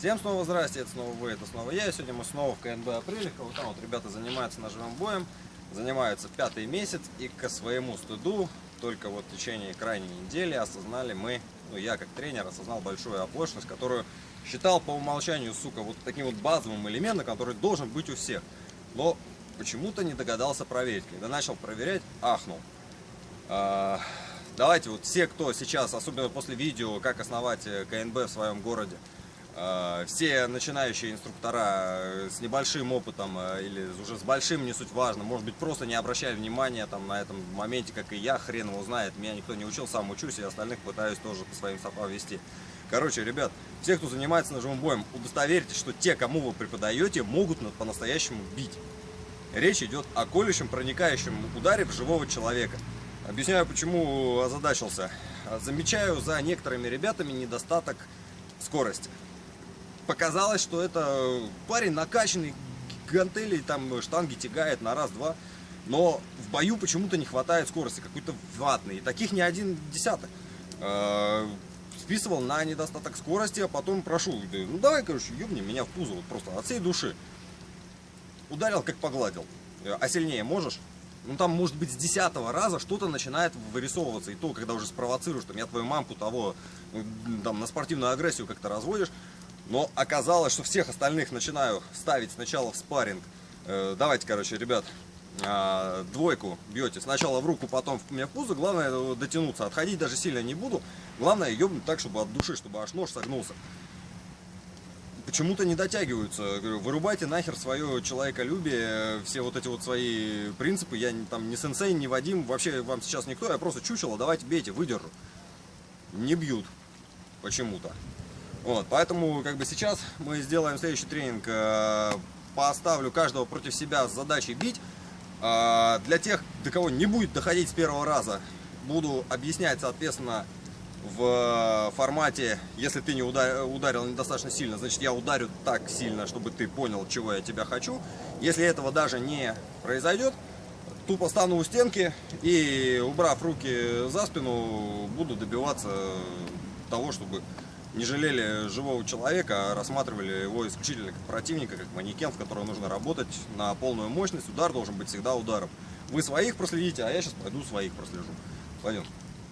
Всем снова здрасте, это снова вы, это снова я. Сегодня мы снова в КНБ Апрелевка. Вот там вот ребята занимаются ножевым боем, занимаются пятый месяц. И к своему стыду, только вот в течение крайней недели осознали мы, ну я как тренер осознал большую оплошность, которую считал по умолчанию, сука, вот таким вот базовым элементом, который должен быть у всех. Но почему-то не догадался проверить. Когда начал проверять, ахнул. А, давайте вот все, кто сейчас, особенно после видео, как основать э, КНБ в своем городе, все начинающие инструктора э, с небольшим опытом э, или уже с большим, не суть важно, может быть просто не обращали внимания там, на этом моменте, как и я, хрен его знает, меня никто не учил, сам учусь, и остальных пытаюсь тоже по своим стопам вести. Короче, ребят, все, кто занимается ножевым боем, удостоверьтесь, что те, кому вы преподаете, могут по-настоящему бить. Речь идет о колющем, проникающем ударе в живого человека. Объясняю, почему озадачился. Замечаю за некоторыми ребятами недостаток скорости показалось, что это парень накачанный, гантели, там штанги тягает на раз-два. Но в бою почему-то не хватает скорости, какой-то ватный. И таких не один десяток. Э, списывал на недостаток скорости, а потом прошу, ну давай, короче, ёбни меня в пузо, вот просто от всей души. Ударил, как погладил. Э, а сильнее можешь? Ну там, может быть, с десятого раза что-то начинает вырисовываться. И то, когда уже спровоцируешь, там, я твою мамку того, там, на спортивную агрессию как-то разводишь, но оказалось, что всех остальных начинаю ставить сначала в спарринг. Э, давайте, короче, ребят, э, двойку бьете. Сначала в руку, потом в, мне в пузо. Главное э, дотянуться. Отходить даже сильно не буду. Главное ебнуть так, чтобы от души, чтобы аж нож согнулся. Почему-то не дотягиваются. Говорю, вырубайте нахер свое человеколюбие, все вот эти вот свои принципы. Я там не сенсей, не Вадим, вообще вам сейчас никто, я просто чучело, давайте бейте, выдержу. Не бьют почему-то. Вот, поэтому как бы сейчас мы сделаем следующий тренинг. Э, поставлю каждого против себя с задачей бить. Э, для тех, до кого не будет доходить с первого раза, буду объяснять, соответственно, в формате, если ты не ударил недостаточно сильно, значит я ударю так сильно, чтобы ты понял, чего я тебя хочу. Если этого даже не произойдет, тупо стану у стенки и, убрав руки за спину, буду добиваться того, чтобы не жалели живого человека, а рассматривали его исключительно как противника, как манекен, в котором нужно работать на полную мощность. Удар должен быть всегда ударом. Вы своих проследите, а я сейчас пойду своих прослежу. Пойдем.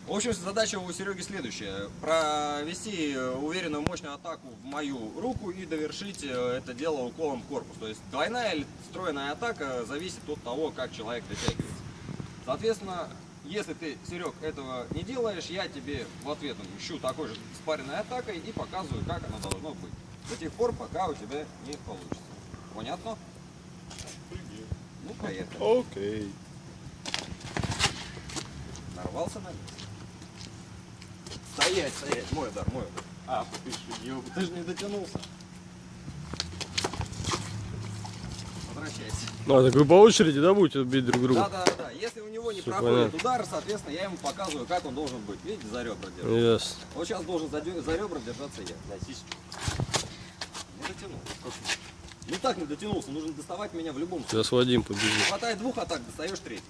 В общем, задача у Сереги следующая. Провести уверенную мощную атаку в мою руку и довершить э, это дело уколом в корпус. То есть двойная или стройная атака зависит от того, как человек дотягивается. Соответственно, если ты, Серег, этого не делаешь, я тебе в ответ ищу такой же спаренной атакой и показываю, как оно должно быть. До тех пор, пока у тебя не получится. Понятно? Ну, поехали. Окей. Нарвался на место. Стоять, стоять. Мой удар, мой удар. А, ты, ты же не дотянулся. Возвращайся. А, так вы по очереди, да, будете бить друг друга? Да, да, да. Если него не Все проходит понятно. удар, соответственно, я ему показываю, как он должен быть. Видите, за ребра держать. Yes. Вот сейчас должен за, за ребра держаться я. Не дотянул. Ну так не дотянулся, нужно доставать меня в любом случае. Сейчас Вадим побежит. Хватает двух атак, достаешь третий.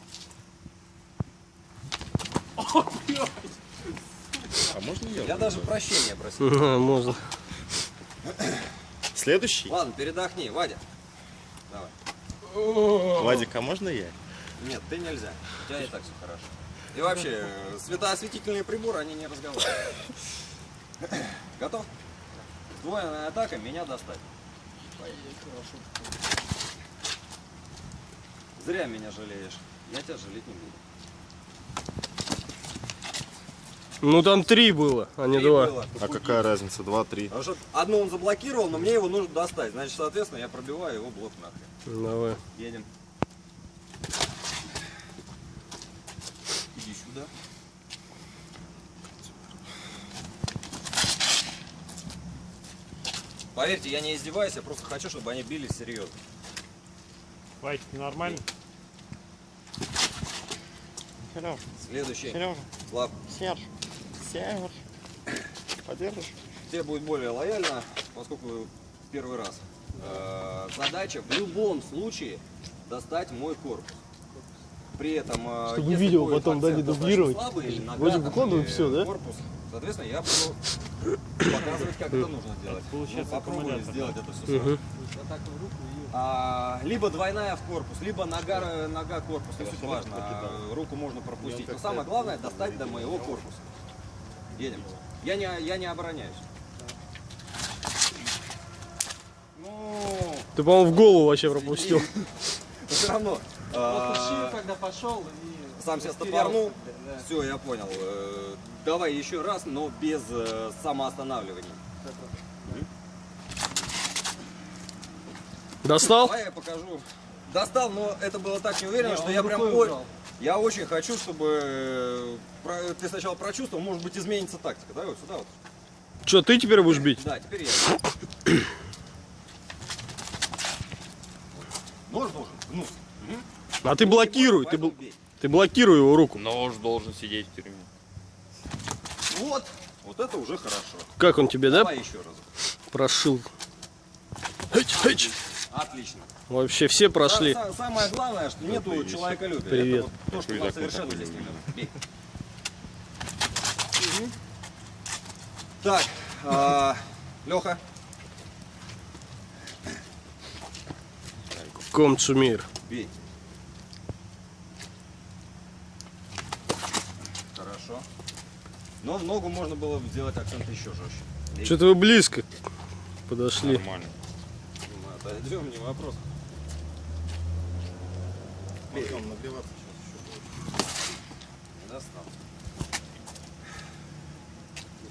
А можно я? Я даже прощения просил. Можно. Следующий? Ладно, передохни, Вадя. Давай. Вадик, а можно я? Нет, ты нельзя. У тебя и так все хорошо. И вообще, светоосветительные приборы, они не разговаривают. Готов? Двойная атака, меня достать. Зря меня жалеешь. Я тебя жалеть не буду. Ну там три было, а не два. Было. А какая разница? Два, три. Потому что одну он заблокировал, но мне его нужно достать. Значит, соответственно, я пробиваю его блок нахрен. Давай. Едем. Иди сюда. Поверьте, я не издеваюсь, я просто хочу, чтобы они били серьезно. Вадик, нормально? Сережа. Следующий. Сережа. Слав. Серж. Серж. Подержишь? Тебе будет более лояльно, поскольку первый раз. Э, задача в любом случае достать мой корпус. При этом, э, чтобы видео потом да, не дублировать. Слабый, Вроде выкладывают все, да? Корпус Соответственно, я буду показывать, как это нужно делать. Получается, Ну, попробуем аккумулятор, сделать это все Мгм. А, либо двойная в корпус, либо нога, нога корпус, не суть важно. А, руку можно пропустить. Но самое главное достать до моего корпуса. Едем. Я не, я не обороняюсь. Ну, Ты, по-моему, в голову вообще пропустил. но все равно. А, когда пошел и сам себя стопорнул. Все, я понял. Э, Давай еще раз, но без э, самоостанавливания. Достал? Давай я покажу. Достал, но это было так неуверенно, Не, что я прям убрал. Я очень хочу, чтобы э, ты сначала прочувствовал, может быть изменится тактика. Давай вот сюда вот. Че, ты теперь будешь бить? Да, теперь я. Нож должен гнуться. А ты блокируй, ты, бл- ты блокируй его руку. Нож должен сидеть в тюрьме. Вот, вот это уже хорошо. Как он тебе, да, Давай еще раз. прошил? Хэч, хэч. Отлично. Вообще все прошли. Са- са- Самое главное, что нету человеколюбия. Привет. Это вот то, что нас совершенно здесь не любит. Бей. Мгм. Так, Леха, Комцумир. бей. Хорошо. Но в ногу можно было бы сделать акцент еще жестче. Что-то вы близко подошли. Нормально. Мы отойдем, не вопрос. Потом нагреваться сейчас Не достал.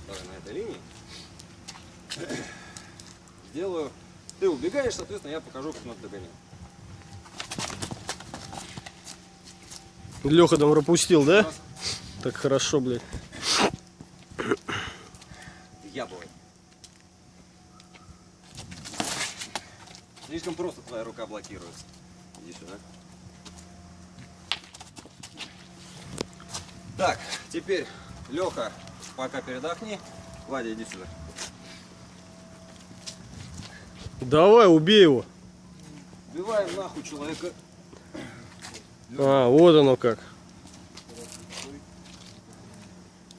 Давай на этой линии. Сделаю. Ты убегаешь, соответственно, я покажу, как надо догонять. Леха там пропустил, да? Так хорошо, блядь. Я бой. Слишком просто твоя рука блокируется. Иди сюда. Так, теперь, Леха, пока передохни. Вадя, иди сюда. Давай, убей его. Убиваем нахуй человека. А, вот оно как.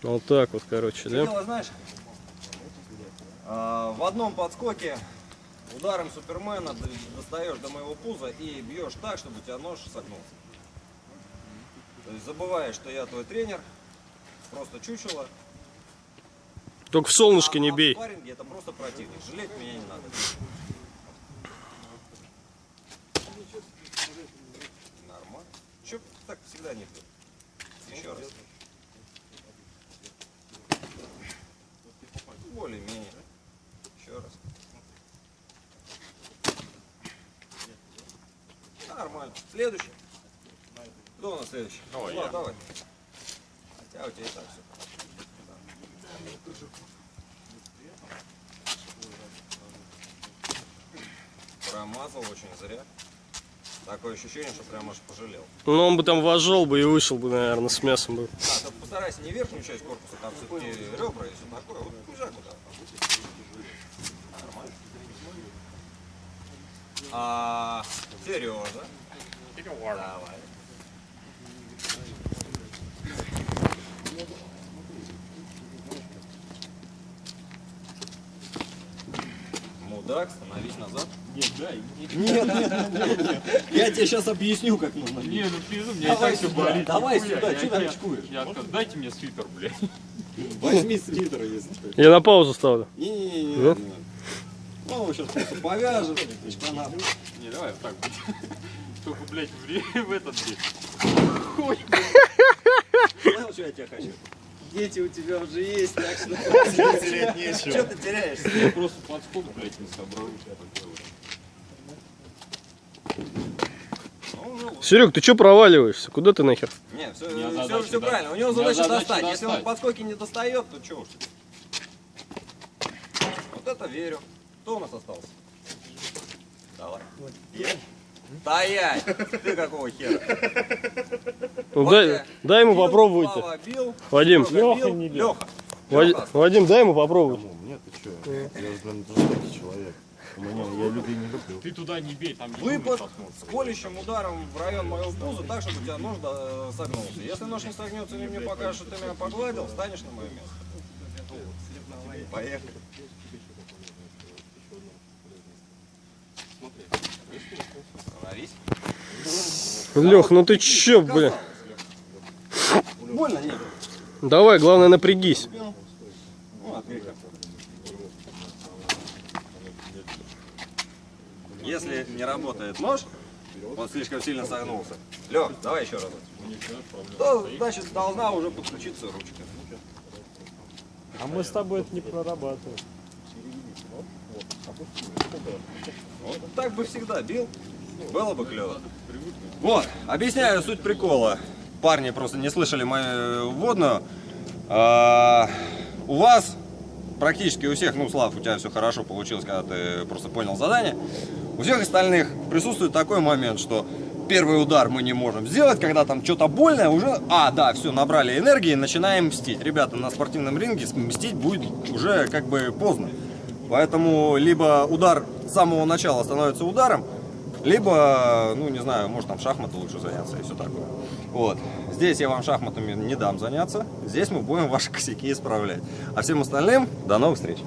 Вот так вот, короче, Что да? дело, знаешь? А, в одном подскоке ударом Супермена достаешь до моего пуза и бьешь так, чтобы у тебя нож согнулся. То есть забываешь, что я твой тренер, просто чучело. Только в солнышко а- не а бей. спарринге это просто противник. Жалеть меня не надо. Нормально. Че так всегда не будет? Еще раз. Более-менее. Еще раз. Нормально. Следующий. Кто у нас следующий? Давай, Влад, я. давай. Хотя у тебя и так все. Промазал очень зря. Такое ощущение, что прям аж пожалел. Ну, он бы там вожел бы и вышел бы, наверное, с мясом бы. А, ты постарайся не верхнюю часть корпуса, там все-таки ребра и все такое. Вот кузя куда. Нормально. А, Сережа. Давай. Мудак, становись назад. Нет, дай. Нет, нет, нет, нет, нет. Я тебе сейчас объясню, как нужно. Не, ну пизду, мне Давай и так все сюда, болит. давай сюда, там я- очкуешь? Я дайте мне свитер, блядь. Возьми свитер, если что. Я на паузу ставлю. Не-не-не. Да? Ну, его сейчас просто повяжем. Не, давай вот так будет. Только, блядь, в, в этот. Хуй. Понял, что я тебя хочу? Дети у тебя уже есть, так что... Терять нечего. Что ты теряешься? Я просто подскок, блядь, не собрал. Ну, уже лучше. Серег, ты что проваливаешься? Куда ты нахер? Нет, все, все, задача, все да. правильно. У него задача задача достать. Если он достать. подскоки не достает, то что уж. Вот это верю. Кто у нас остался? Давай. Я? Стоять! Ты какого хера? Ну, Вот дай, дай ему бил. Слава бил, Вадим, бил, не бил. Лёха. Вади- Лёха. Вадим, дай ему попробовать. Кому? Мне ты что? Я, блин, жестокий человек. У меня, я людей не люблю. Ты туда не бей, там не Выпад с колющим ударом в район моего пуза, так, чтобы у тебя нож да, согнулся. Если нож не согнется, или мне покажешь, что ты меня погладил, встанешь на мое место. Поехали. Лех, ну ты чё, бля? Больно нет. Давай, главное напрягись. Ну. Если не работает нож, он слишком сильно согнулся. Лех, давай еще раз. То, значит, должна уже подключиться ручка. А мы с тобой это не прорабатываем. Вот так бы всегда бил, было бы клево. Вот, объясняю суть прикола. Парни просто не слышали мою вводную. А, у вас, практически у всех, ну, Слав, у тебя все хорошо получилось, когда ты просто понял задание. У всех остальных присутствует такой момент, что первый удар мы не можем сделать, когда там что-то больное, уже, а, да, все, набрали энергии, начинаем мстить. Ребята, на спортивном ринге мстить будет уже как бы поздно. Поэтому либо удар с самого начала становится ударом, либо, ну, не знаю, может там шахматы лучше заняться и все такое. Вот. Здесь я вам шахматами не дам заняться. Здесь мы будем ваши косяки исправлять. А всем остальным до новых встреч.